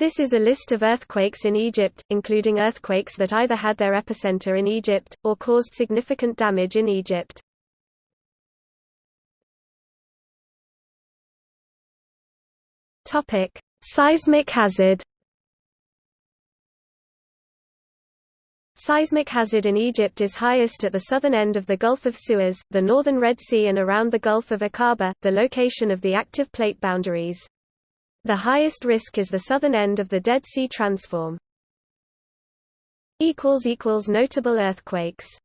This is a list of earthquakes in Egypt, including earthquakes that either had their epicenter in Egypt, or caused significant damage in Egypt. Seismic hazard Seismic hazard in Egypt is highest at the southern end of the Gulf of Suez, the northern Red Sea and around the Gulf of Aqaba, the location of the active plate boundaries. The highest risk is the southern end of the Dead Sea Transform. Notable earthquakes